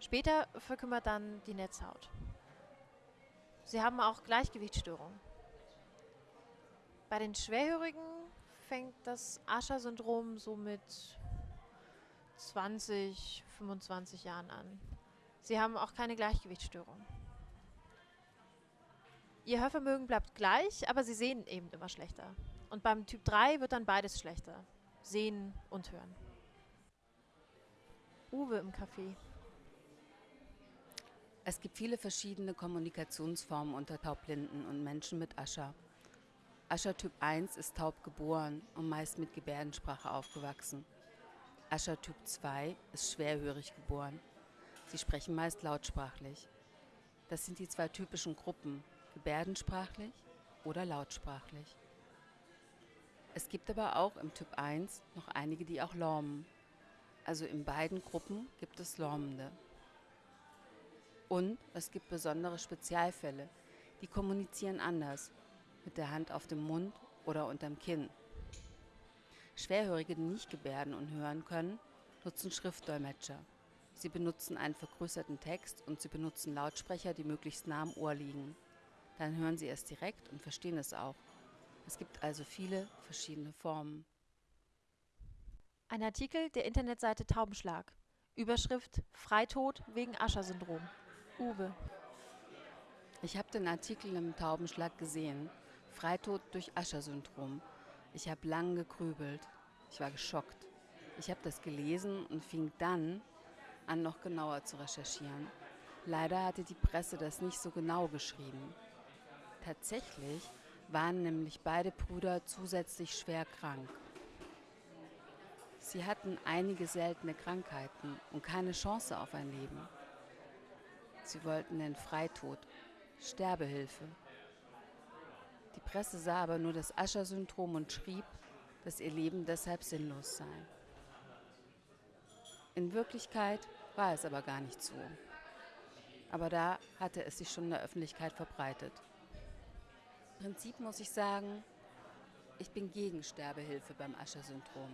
Später verkümmert dann die Netzhaut. Sie haben auch Gleichgewichtsstörungen. Bei den Schwerhörigen fängt das Ascher-Syndrom so mit 20, 25 Jahren an. Sie haben auch keine Gleichgewichtsstörung. Ihr Hörvermögen bleibt gleich, aber sie sehen eben immer schlechter. Und beim Typ 3 wird dann beides schlechter. Sehen und hören. Uwe im Café. Es gibt viele verschiedene Kommunikationsformen unter Taubblinden und Menschen mit Ascher. Ascher Typ 1 ist taub geboren und meist mit Gebärdensprache aufgewachsen. Ascher Typ 2 ist schwerhörig geboren. Sie sprechen meist lautsprachlich. Das sind die zwei typischen Gruppen, gebärdensprachlich oder lautsprachlich. Es gibt aber auch im Typ 1 noch einige, die auch lormen. Also in beiden Gruppen gibt es Lormende. Und es gibt besondere Spezialfälle, die kommunizieren anders, mit der Hand auf dem Mund oder unterm Kinn. Schwerhörige, die nicht gebärden und hören können, nutzen Schriftdolmetscher. Sie benutzen einen vergrößerten Text und sie benutzen Lautsprecher, die möglichst nah am Ohr liegen. Dann hören sie es direkt und verstehen es auch. Es gibt also viele verschiedene Formen. Ein Artikel der Internetseite Taubenschlag. Überschrift Freitod wegen Ascher-Syndrom. Uwe. Ich habe den Artikel im Taubenschlag gesehen. Freitod durch Ascher-Syndrom. Ich habe lang gegrübelt. Ich war geschockt. Ich habe das gelesen und fing dann an, noch genauer zu recherchieren. Leider hatte die Presse das nicht so genau geschrieben. Tatsächlich waren nämlich beide Brüder zusätzlich schwer krank. Sie hatten einige seltene Krankheiten und keine Chance auf ein Leben. Sie wollten den Freitod, Sterbehilfe. Die Presse sah aber nur das Ascher-Syndrom und schrieb, dass ihr Leben deshalb sinnlos sei. In Wirklichkeit war es aber gar nicht so. Aber da hatte es sich schon in der Öffentlichkeit verbreitet. Im Prinzip muss ich sagen, ich bin gegen Sterbehilfe beim Ascher-Syndrom.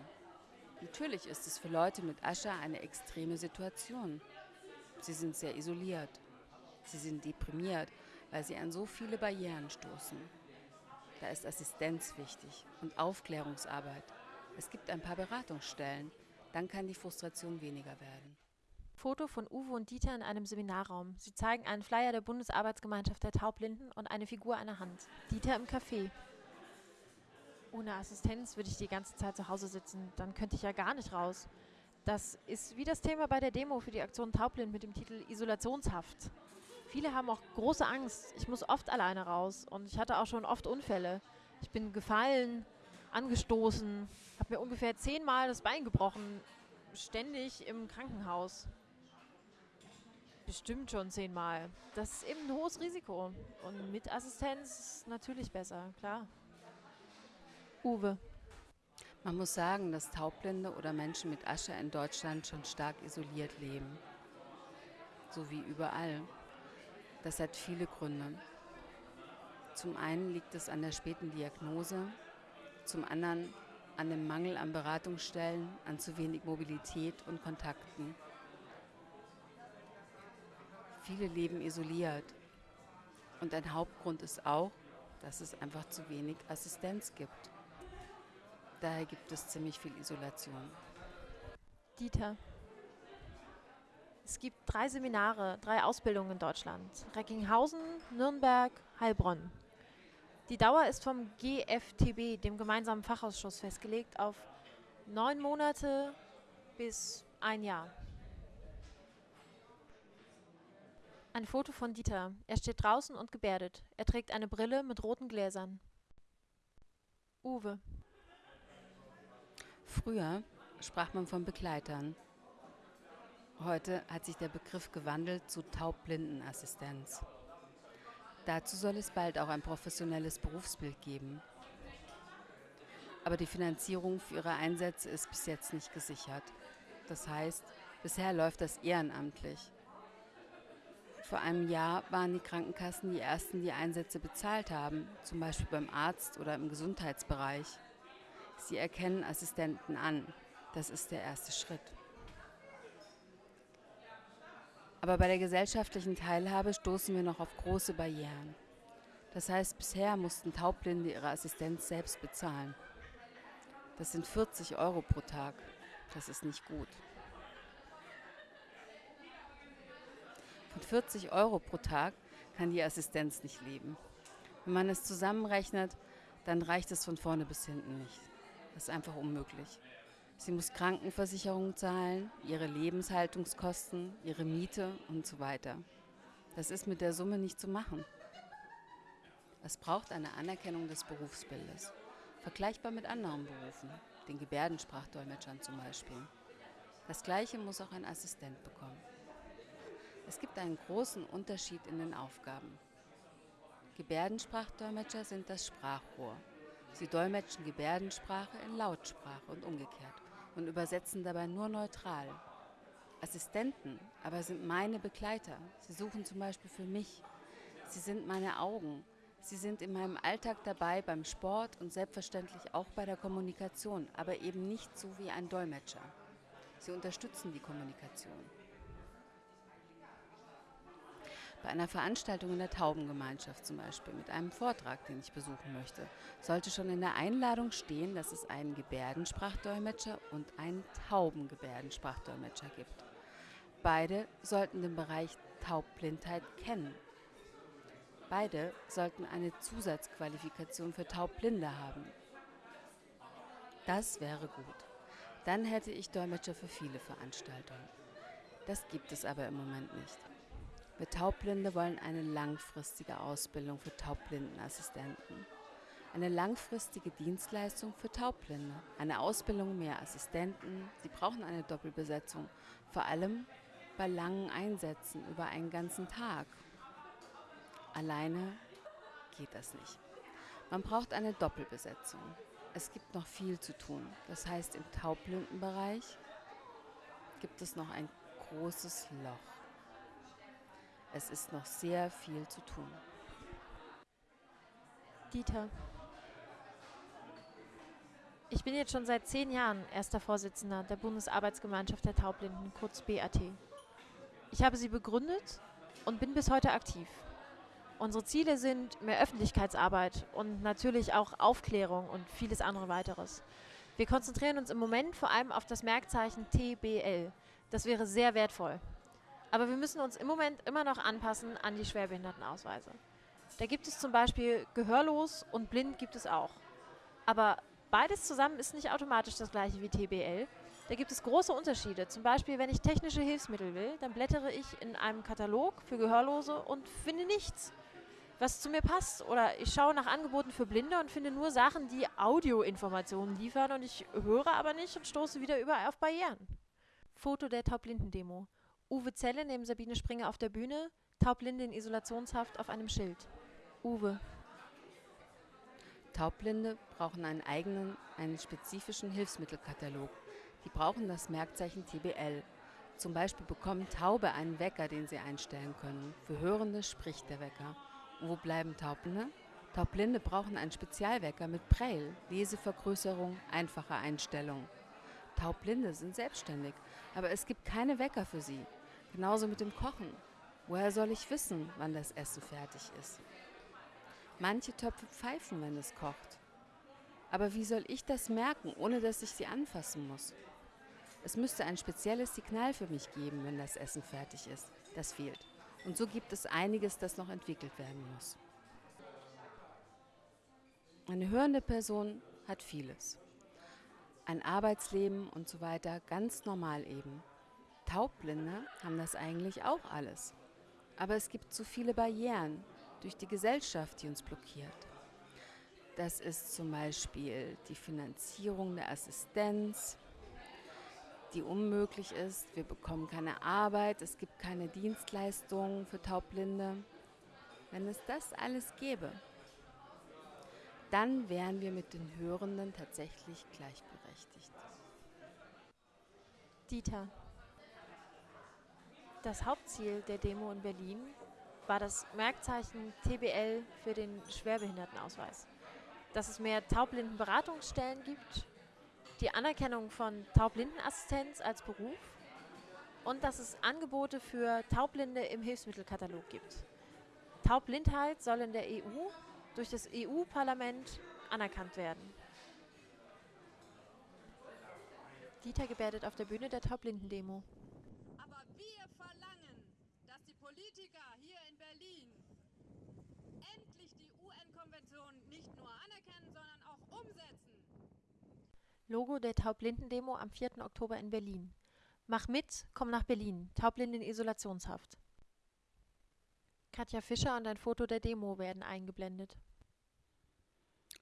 Natürlich ist es für Leute mit Ascher eine extreme Situation. Sie sind sehr isoliert. Sie sind deprimiert, weil sie an so viele Barrieren stoßen. Da ist Assistenz wichtig und Aufklärungsarbeit. Es gibt ein paar Beratungsstellen. Dann kann die Frustration weniger werden. Foto von Uwe und Dieter in einem Seminarraum. Sie zeigen einen Flyer der Bundesarbeitsgemeinschaft der Taubblinden und eine Figur einer Hand. Dieter im Café. Ohne Assistenz würde ich die ganze Zeit zu Hause sitzen. Dann könnte ich ja gar nicht raus. Das ist wie das Thema bei der Demo für die Aktion Taubblind mit dem Titel Isolationshaft. Viele haben auch große Angst. Ich muss oft alleine raus und ich hatte auch schon oft Unfälle. Ich bin gefallen, angestoßen, habe mir ungefähr zehnmal das Bein gebrochen, ständig im Krankenhaus. Bestimmt schon zehnmal. Das ist eben ein hohes Risiko. Und mit Assistenz ist natürlich besser, klar. Uwe. Man muss sagen, dass Taubblinde oder Menschen mit Asche in Deutschland schon stark isoliert leben. So wie überall. Das hat viele Gründe. Zum einen liegt es an der späten Diagnose, zum anderen an dem Mangel an Beratungsstellen, an zu wenig Mobilität und Kontakten. Viele leben isoliert. Und ein Hauptgrund ist auch, dass es einfach zu wenig Assistenz gibt. Daher gibt es ziemlich viel Isolation. Dieter. Es gibt drei Seminare, drei Ausbildungen in Deutschland. Recklinghausen, Nürnberg, Heilbronn. Die Dauer ist vom GFTB, dem gemeinsamen Fachausschuss, festgelegt auf neun Monate bis ein Jahr. Ein Foto von Dieter. Er steht draußen und gebärdet. Er trägt eine Brille mit roten Gläsern. Uwe. Früher sprach man von Begleitern. Heute hat sich der Begriff gewandelt zu Taubblindenassistenz. Dazu soll es bald auch ein professionelles Berufsbild geben. Aber die Finanzierung für ihre Einsätze ist bis jetzt nicht gesichert. Das heißt, bisher läuft das ehrenamtlich. Vor einem Jahr waren die Krankenkassen die ersten, die Einsätze bezahlt haben, zum Beispiel beim Arzt oder im Gesundheitsbereich. Sie erkennen Assistenten an. Das ist der erste Schritt. Aber bei der gesellschaftlichen Teilhabe stoßen wir noch auf große Barrieren. Das heißt, bisher mussten Taubblinde ihre Assistenz selbst bezahlen. Das sind 40 Euro pro Tag. Das ist nicht gut. Von 40 Euro pro Tag kann die Assistenz nicht leben. Wenn man es zusammenrechnet, dann reicht es von vorne bis hinten nicht. Das ist einfach unmöglich. Sie muss Krankenversicherung zahlen, ihre Lebenshaltungskosten, ihre Miete und so weiter. Das ist mit der Summe nicht zu machen. Es braucht eine Anerkennung des Berufsbildes, vergleichbar mit anderen Berufen, den Gebärdensprachdolmetschern zum Beispiel. Das gleiche muss auch ein Assistent bekommen. Es gibt einen großen Unterschied in den Aufgaben. Gebärdensprachdolmetscher sind das Sprachrohr. Sie dolmetschen Gebärdensprache in Lautsprache und umgekehrt und übersetzen dabei nur neutral. Assistenten aber sind meine Begleiter. Sie suchen zum Beispiel für mich. Sie sind meine Augen. Sie sind in meinem Alltag dabei beim Sport und selbstverständlich auch bei der Kommunikation, aber eben nicht so wie ein Dolmetscher. Sie unterstützen die Kommunikation. Bei einer Veranstaltung in der Taubengemeinschaft zum Beispiel, mit einem Vortrag, den ich besuchen möchte, sollte schon in der Einladung stehen, dass es einen Gebärdensprachdolmetscher und einen Taubengebärdensprachdolmetscher gibt. Beide sollten den Bereich Taubblindheit kennen. Beide sollten eine Zusatzqualifikation für Taubblinde haben. Das wäre gut. Dann hätte ich Dolmetscher für viele Veranstaltungen. Das gibt es aber im Moment nicht. Wir Taubblinde wollen eine langfristige Ausbildung für Taubblindenassistenten. Eine langfristige Dienstleistung für Taubblinde. Eine Ausbildung mehr Assistenten. Sie brauchen eine Doppelbesetzung. Vor allem bei langen Einsätzen über einen ganzen Tag. Alleine geht das nicht. Man braucht eine Doppelbesetzung. Es gibt noch viel zu tun. Das heißt, im Taubblindenbereich gibt es noch ein großes Loch. Es ist noch sehr viel zu tun. Dieter. Ich bin jetzt schon seit zehn Jahren erster Vorsitzender der Bundesarbeitsgemeinschaft der Taubblinden, kurz BAT. Ich habe sie begründet und bin bis heute aktiv. Unsere Ziele sind mehr Öffentlichkeitsarbeit und natürlich auch Aufklärung und vieles andere weiteres. Wir konzentrieren uns im Moment vor allem auf das Merkzeichen TBL. Das wäre sehr wertvoll. Aber wir müssen uns im Moment immer noch anpassen an die Schwerbehindertenausweise. Da gibt es zum Beispiel gehörlos und blind gibt es auch. Aber beides zusammen ist nicht automatisch das gleiche wie TBL. Da gibt es große Unterschiede. Zum Beispiel, wenn ich technische Hilfsmittel will, dann blättere ich in einem Katalog für Gehörlose und finde nichts, was zu mir passt. Oder ich schaue nach Angeboten für Blinde und finde nur Sachen, die Audioinformationen liefern und ich höre aber nicht und stoße wieder überall auf Barrieren. Foto der Taubblinden-Demo. Uwe Zelle neben Sabine Springer auf der Bühne, Taubblinde in Isolationshaft auf einem Schild. Uwe. Taubblinde brauchen einen eigenen, einen spezifischen Hilfsmittelkatalog. Die brauchen das Merkzeichen TBL. Zum Beispiel bekommen Taube einen Wecker, den sie einstellen können. Für Hörende spricht der Wecker. Und wo bleiben Taubblinde? Taubblinde brauchen einen Spezialwecker mit Braille, Lesevergrößerung, einfache Einstellung. Taubblinde sind selbstständig, aber es gibt keine Wecker für sie. Genauso mit dem Kochen. Woher soll ich wissen, wann das Essen fertig ist? Manche Töpfe pfeifen, wenn es kocht. Aber wie soll ich das merken, ohne dass ich sie anfassen muss? Es müsste ein spezielles Signal für mich geben, wenn das Essen fertig ist. Das fehlt. Und so gibt es einiges, das noch entwickelt werden muss. Eine hörende Person hat vieles. Ein Arbeitsleben und so weiter, ganz normal eben. Taubblinde haben das eigentlich auch alles. Aber es gibt zu viele Barrieren durch die Gesellschaft, die uns blockiert. Das ist zum Beispiel die Finanzierung der Assistenz, die unmöglich ist. Wir bekommen keine Arbeit, es gibt keine Dienstleistungen für Taubblinde. Wenn es das alles gäbe, dann wären wir mit den Hörenden tatsächlich gleichberechtigt. Dieter. Das Hauptziel der Demo in Berlin war das Merkzeichen TBL für den Schwerbehindertenausweis. Dass es mehr Taubblindenberatungsstellen gibt, die Anerkennung von Taubblindenassistenz als Beruf und dass es Angebote für Taubblinde im Hilfsmittelkatalog gibt. Taubblindheit soll in der EU durch das EU-Parlament anerkannt werden. Dieter gebärdet auf der Bühne der Taubblindendemo. Aber wir verlangen, dass die Politiker hier in Berlin endlich die UN-Konvention nicht nur anerkennen, sondern auch umsetzen. Logo der Taubblindendemo am 4. Oktober in Berlin. Mach mit, komm nach Berlin. Taubblinden in Isolationshaft. Katja Fischer und ein Foto der Demo werden eingeblendet.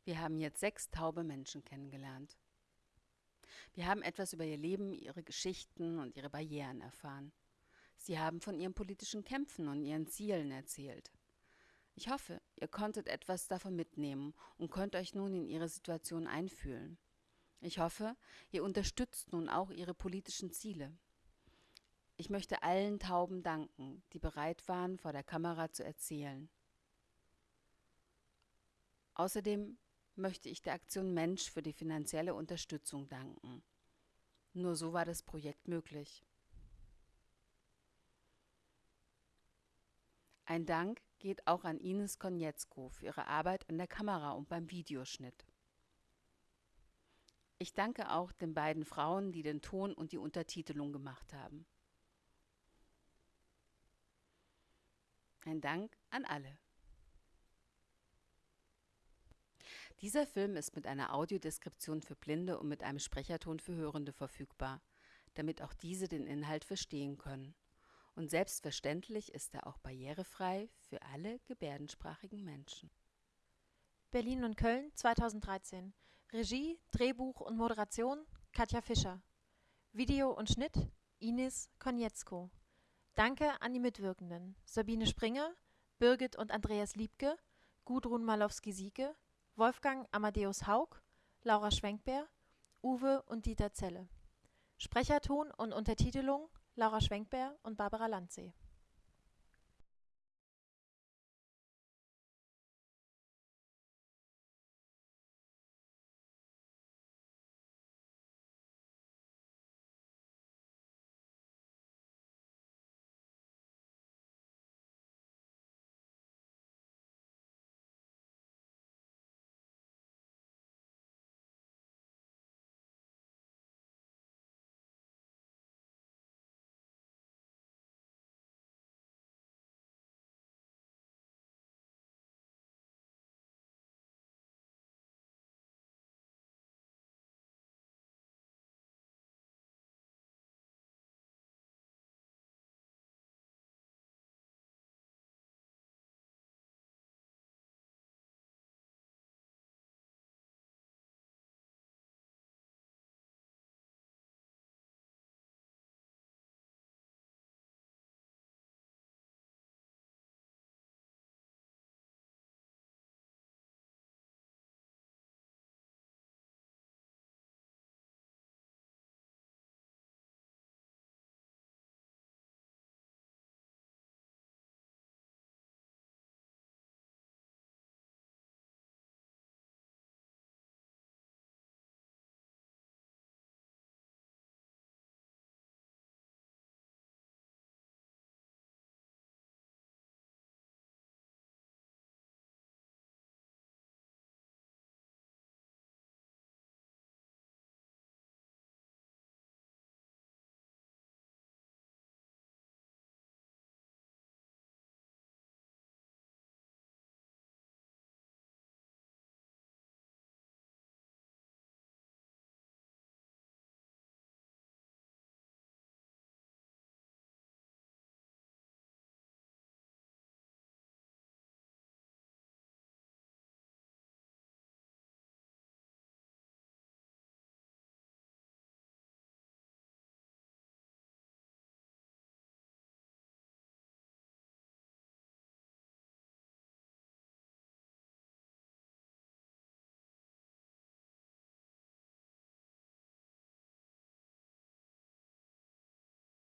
Wir haben jetzt sechs taube Menschen kennengelernt. Wir haben etwas über ihr Leben, ihre Geschichten und ihre Barrieren erfahren. Sie haben von ihren politischen Kämpfen und ihren Zielen erzählt. Ich hoffe, ihr konntet etwas davon mitnehmen und könnt euch nun in ihre Situation einfühlen. Ich hoffe, ihr unterstützt nun auch ihre politischen Ziele. Ich möchte allen Tauben danken, die bereit waren, vor der Kamera zu erzählen. Außerdem möchte ich der Aktion Mensch für die finanzielle Unterstützung danken. Nur so war das Projekt möglich. Ein Dank geht auch an Ines Konietzko für ihre Arbeit an der Kamera und beim Videoschnitt. Ich danke auch den beiden Frauen, die den Ton und die Untertitelung gemacht haben. Ein Dank an alle. Dieser Film ist mit einer Audiodeskription für Blinde und mit einem Sprecherton für Hörende verfügbar, damit auch diese den Inhalt verstehen können. Und selbstverständlich ist er auch barrierefrei für alle gebärdensprachigen Menschen. Berlin und Köln 2013. Regie, Drehbuch und Moderation Katja Fischer. Video und Schnitt Ines Konietzko. Danke an die Mitwirkenden Sabine Springer, Birgit und Andreas Liebke, Gudrun Malowski-Sieke, Wolfgang Amadeus Haug, Laura Schwenkbär, Uwe und Dieter Zelle. Sprecherton und Untertitelung Laura Schwenkbär und Barbara Landsee